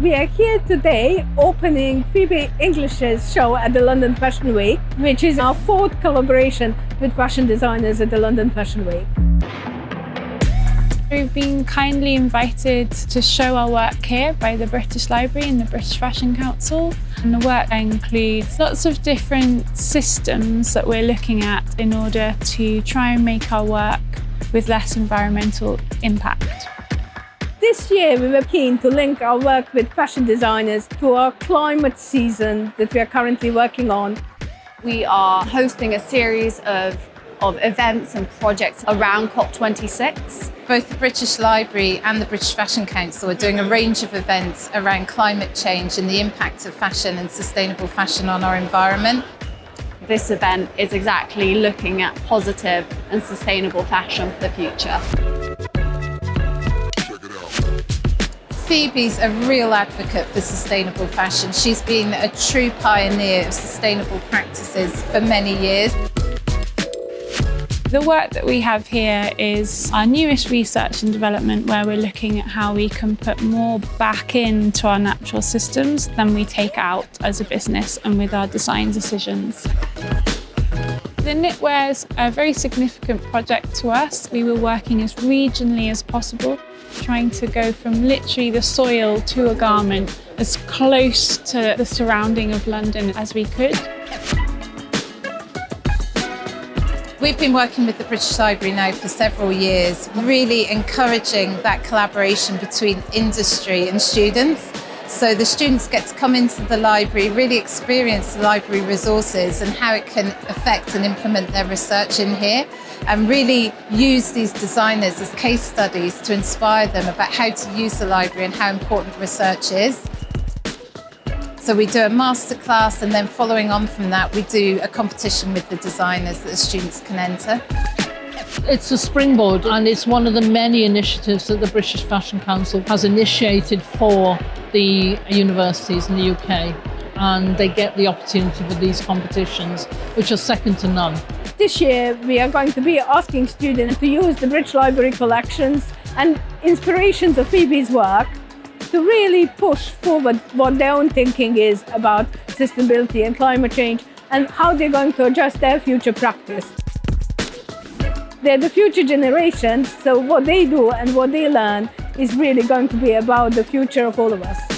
We are here today opening Phoebe English's show at the London Fashion Week, which is our fourth collaboration with fashion designers at the London Fashion Week. We've been kindly invited to show our work here by the British Library and the British Fashion Council. And the work includes lots of different systems that we're looking at in order to try and make our work with less environmental impact. This year we were keen to link our work with fashion designers to our climate season that we are currently working on. We are hosting a series of of events and projects around COP26. Both the British Library and the British Fashion Council are doing a range of events around climate change and the impact of fashion and sustainable fashion on our environment. This event is exactly looking at positive and sustainable fashion for the future. Phoebe's a real advocate for sustainable fashion. She's been a true pioneer of sustainable practices for many years. The work that we have here is our newest research and development where we're looking at how we can put more back into our natural systems than we take out as a business and with our design decisions. The knitwear is a very significant project to us. We were working as regionally as possible, trying to go from literally the soil to a garment as close to the surrounding of London as we could. We've been working with the British Library now for several years, really encouraging that collaboration between industry and students. So the students get to come into the library, really experience the library resources and how it can affect and implement their research in here and really use these designers as case studies to inspire them about how to use the library and how important research is. So we do a masterclass and then following on from that, we do a competition with the designers that the students can enter. It's a springboard and it's one of the many initiatives that the British Fashion Council has initiated for the universities in the UK and they get the opportunity for these competitions, which are second to none. This year, we are going to be asking students to use the British Library collections and inspirations of Phoebe's work to really push forward what their own thinking is about sustainability and climate change and how they're going to adjust their future practice. They're the future generation, so what they do and what they learn is really going to be about the future of all of us.